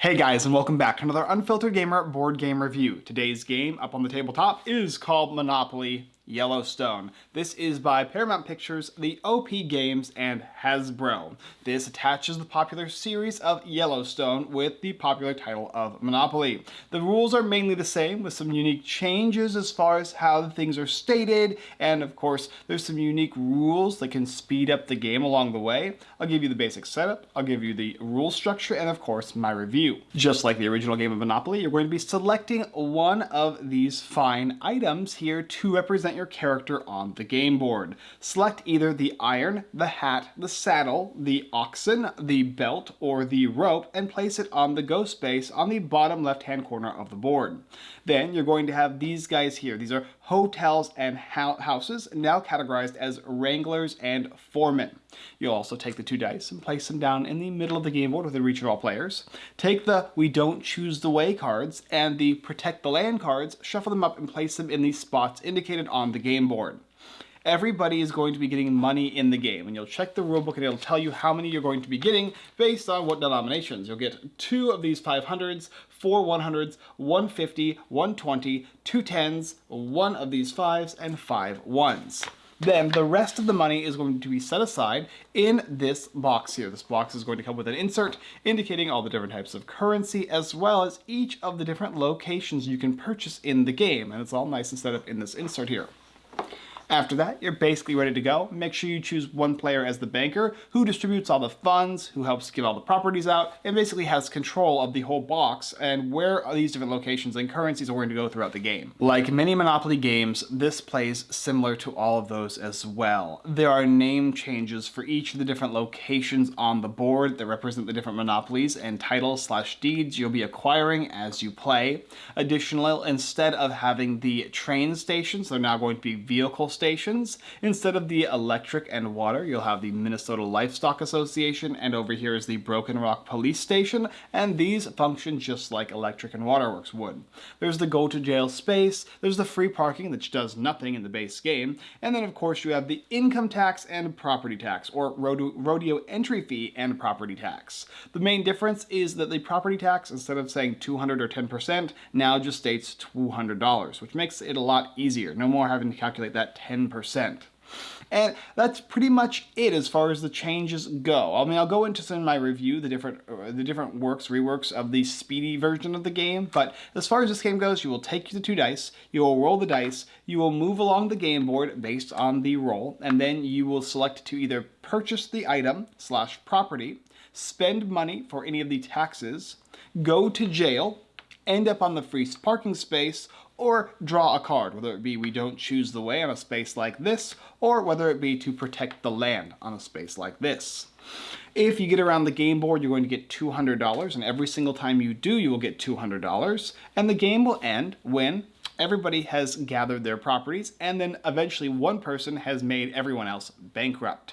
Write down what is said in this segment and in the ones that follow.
Hey guys, and welcome back to another Unfiltered Gamer board game review. Today's game up on the tabletop is called Monopoly Yellowstone. This is by Paramount Pictures, the OP Games, and Hasbro. This attaches the popular series of Yellowstone with the popular title of Monopoly. The rules are mainly the same with some unique changes as far as how things are stated, and of course there's some unique rules that can speed up the game along the way. I'll give you the basic setup, I'll give you the rule structure, and of course my review. Just like the original game of Monopoly, you're going to be selecting one of these fine items here to represent your character on the game board. Select either the iron, the hat, the saddle, the oxen, the belt, or the rope and place it on the GO space on the bottom left hand corner of the board. Then you're going to have these guys here. These are hotels and houses, now categorized as wranglers and foremen. You'll also take the two dice and place them down in the middle of the game board within reach of all players. Take the We Don't Choose the Way cards and the Protect the Land cards, shuffle them up and place them in the spots indicated on the game board everybody is going to be getting money in the game. And you'll check the rulebook and it'll tell you how many you're going to be getting based on what denominations. You'll get two of these 500s, four 100s, 150, 120, two 10s, one of these fives, and five ones. Then the rest of the money is going to be set aside in this box here. This box is going to come with an insert indicating all the different types of currency as well as each of the different locations you can purchase in the game. And it's all nice and set up in this insert here. After that, you're basically ready to go. Make sure you choose one player as the banker who distributes all the funds, who helps give all the properties out, and basically has control of the whole box and where these different locations and currencies are going to go throughout the game. Like many Monopoly games, this plays similar to all of those as well. There are name changes for each of the different locations on the board that represent the different monopolies and titles slash deeds you'll be acquiring as you play. Additionally, instead of having the train stations, they're now going to be vehicle stations stations. Instead of the electric and water, you'll have the Minnesota Livestock Association, and over here is the Broken Rock Police Station, and these function just like electric and waterworks would. There's the go to jail space, there's the free parking, which does nothing in the base game, and then of course you have the income tax and property tax, or rodeo entry fee and property tax. The main difference is that the property tax, instead of saying 200 or 10%, now just states $200, which makes it a lot easier. No more having to calculate that 10%. And that's pretty much it as far as the changes go. I mean, I'll go into some of my review, the different uh, the different works, reworks of the speedy version of the game. But as far as this game goes, you will take the two dice, you will roll the dice, you will move along the game board based on the roll, and then you will select to either purchase the item slash property, spend money for any of the taxes, go to jail, end up on the free parking space, or draw a card, whether it be we don't choose the way on a space like this, or whether it be to protect the land on a space like this. If you get around the game board, you're going to get $200, and every single time you do, you will get $200, and the game will end when everybody has gathered their properties, and then eventually one person has made everyone else bankrupt.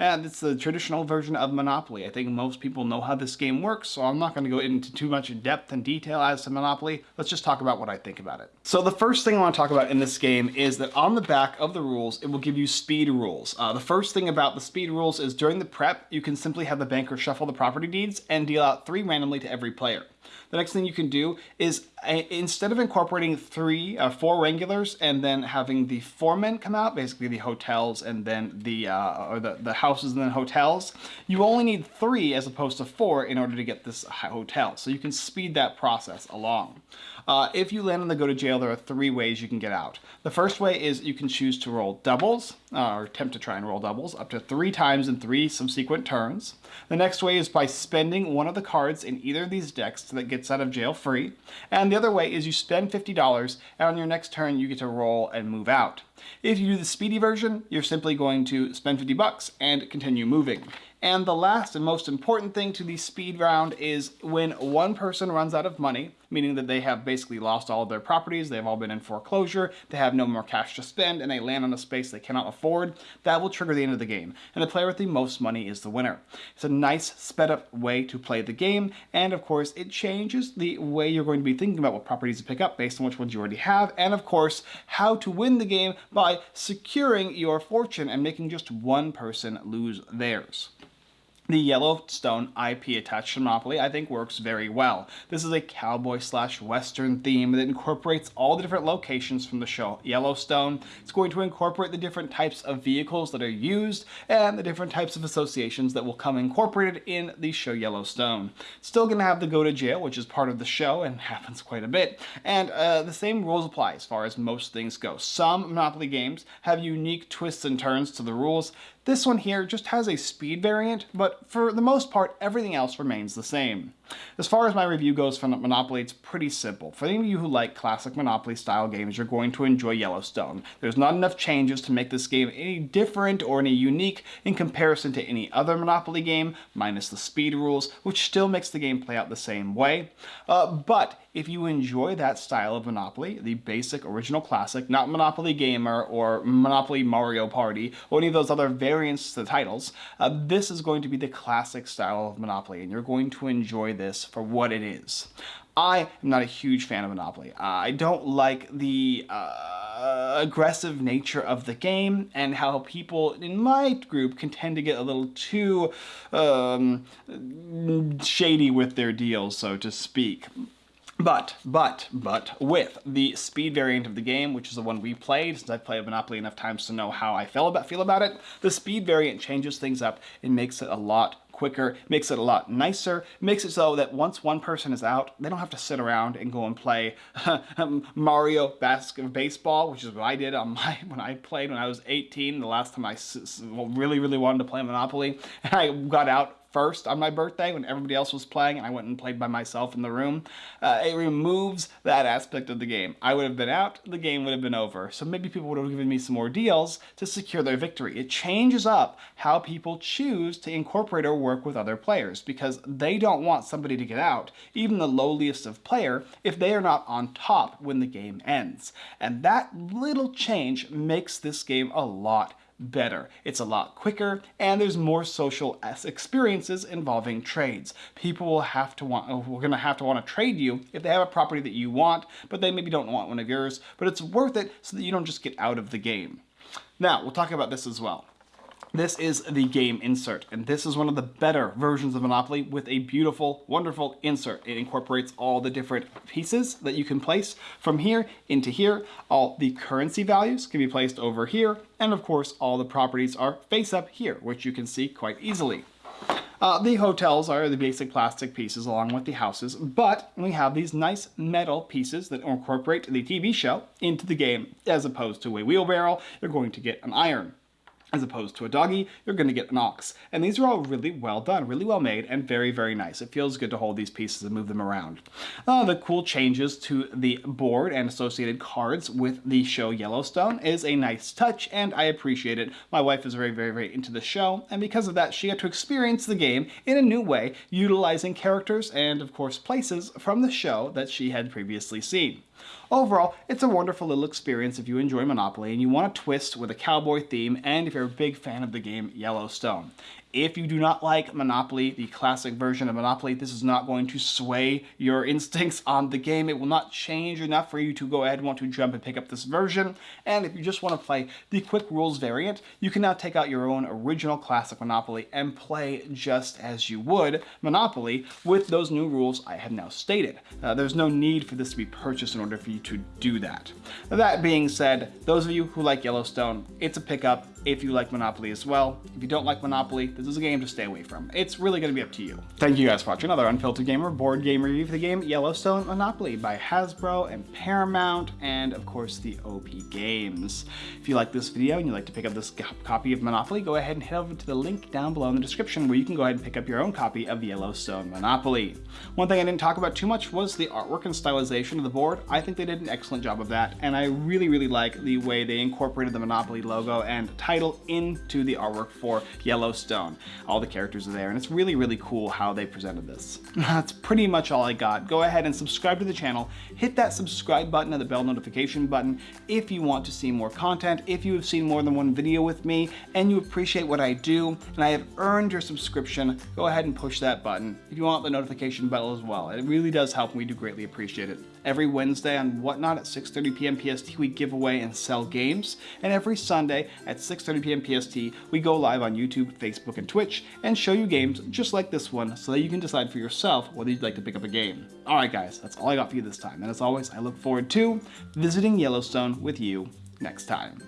And it's the traditional version of Monopoly. I think most people know how this game works, so I'm not going to go into too much depth and detail as to Monopoly. Let's just talk about what I think about it. So the first thing I want to talk about in this game is that on the back of the rules, it will give you speed rules. Uh, the first thing about the speed rules is during the prep, you can simply have the banker shuffle the property deeds and deal out three randomly to every player. The next thing you can do is uh, instead of incorporating three, uh, four regulars and then having the foremen come out, basically the hotels and then the, uh, or the, the houses and then hotels, you only need three as opposed to four in order to get this hotel. So you can speed that process along. Uh, if you land on the go to jail, there are three ways you can get out. The first way is you can choose to roll doubles, uh, or attempt to try and roll doubles, up to three times in three subsequent turns. The next way is by spending one of the cards in either of these decks that gets out of jail free. And the other way is you spend $50, and on your next turn you get to roll and move out. If you do the speedy version, you're simply going to spend 50 bucks and continue moving. And the last and most important thing to the speed round is when one person runs out of money, meaning that they have basically lost all of their properties, they've all been in foreclosure, they have no more cash to spend, and they land on a space they cannot afford, that will trigger the end of the game. And the player with the most money is the winner. It's a nice sped up way to play the game, and of course it changes the way you're going to be thinking about what properties to pick up based on which ones you already have, and of course how to win the game by securing your fortune and making just one person lose theirs. The Yellowstone IP attached to Monopoly I think works very well. This is a cowboy slash western theme that incorporates all the different locations from the show Yellowstone. It's going to incorporate the different types of vehicles that are used and the different types of associations that will come incorporated in the show Yellowstone. Still going to have the go to jail, which is part of the show and happens quite a bit. And uh, the same rules apply as far as most things go. Some Monopoly games have unique twists and turns to the rules. This one here just has a speed variant, but for the most part, everything else remains the same. As far as my review goes for Monopoly, it's pretty simple. For any of you who like classic Monopoly style games, you're going to enjoy Yellowstone. There's not enough changes to make this game any different or any unique in comparison to any other Monopoly game, minus the speed rules, which still makes the game play out the same way. Uh, but if you enjoy that style of Monopoly, the basic original classic, not Monopoly Gamer or Monopoly Mario Party, or any of those other variants to the titles, uh, this is going to be the classic style of Monopoly, and you're going to enjoy this for what it is. I am not a huge fan of Monopoly. I don't like the uh, aggressive nature of the game and how people in my group can tend to get a little too um, shady with their deals, so to speak. But, but, but, with the speed variant of the game, which is the one we played, since I've played Monopoly enough times to know how I feel about, feel about it, the speed variant changes things up and makes it a lot quicker, makes it a lot nicer, makes it so that once one person is out, they don't have to sit around and go and play um, Mario basket baseball, which is what I did on my when I played when I was 18, the last time I really, really wanted to play Monopoly. And I got out first on my birthday when everybody else was playing and I went and played by myself in the room. Uh, it removes that aspect of the game. I would have been out, the game would have been over. So maybe people would have given me some more deals to secure their victory. It changes up how people choose to incorporate or work with other players because they don't want somebody to get out, even the lowliest of player, if they are not on top when the game ends. And that little change makes this game a lot better. It's a lot quicker and there's more social experiences involving trades. People will have to want, uh, we're to have to want to trade you if they have a property that you want, but they maybe don't want one of yours, but it's worth it so that you don't just get out of the game. Now, we'll talk about this as well. This is the game insert, and this is one of the better versions of Monopoly with a beautiful, wonderful insert. It incorporates all the different pieces that you can place from here into here. All the currency values can be placed over here, and of course all the properties are face up here, which you can see quite easily. Uh, the hotels are the basic plastic pieces along with the houses, but we have these nice metal pieces that incorporate the TV show into the game. As opposed to a wheelbarrow, you're going to get an iron. As opposed to a doggy, you're going to get an ox. And these are all really well done, really well made, and very, very nice. It feels good to hold these pieces and move them around. Uh, the cool changes to the board and associated cards with the show Yellowstone is a nice touch, and I appreciate it. My wife is very, very, very into the show, and because of that, she got to experience the game in a new way, utilizing characters and, of course, places from the show that she had previously seen. Overall, it's a wonderful little experience if you enjoy Monopoly and you want a twist with a cowboy theme and if you're a big fan of the game Yellowstone. If you do not like Monopoly, the classic version of Monopoly, this is not going to sway your instincts on the game. It will not change enough for you to go ahead and want to jump and pick up this version. And if you just want to play the quick rules variant, you can now take out your own original classic Monopoly and play just as you would Monopoly with those new rules I have now stated. Uh, there's no need for this to be purchased in order for you to do that. That being said, those of you who like Yellowstone, it's a pickup if you like Monopoly as well. If you don't like Monopoly, this is a game to stay away from. It's really going to be up to you. Thank you guys for watching another Unfiltered Gamer board game review for the game Yellowstone Monopoly by Hasbro and Paramount and of course the OP Games. If you like this video and you'd like to pick up this copy of Monopoly, go ahead and head over to the link down below in the description where you can go ahead and pick up your own copy of Yellowstone Monopoly. One thing I didn't talk about too much was the artwork and stylization of the board. I think they did an excellent job of that and I really really like the way they incorporated the Monopoly logo and title into the artwork for Yellowstone. All the characters are there, and it's really, really cool how they presented this. That's pretty much all I got. Go ahead and subscribe to the channel. Hit that subscribe button and the bell notification button if you want to see more content, if you have seen more than one video with me, and you appreciate what I do, and I have earned your subscription, go ahead and push that button. If you want the notification bell as well, it really does help, and we do greatly appreciate it. Every Wednesday on Whatnot at 6.30 p.m. PST, we give away and sell games, and every Sunday at 6.30 p.m. PST, we go live on YouTube, Facebook, and Twitch and show you games just like this one so that you can decide for yourself whether you'd like to pick up a game. Alright guys, that's all I got for you this time, and as always, I look forward to visiting Yellowstone with you next time.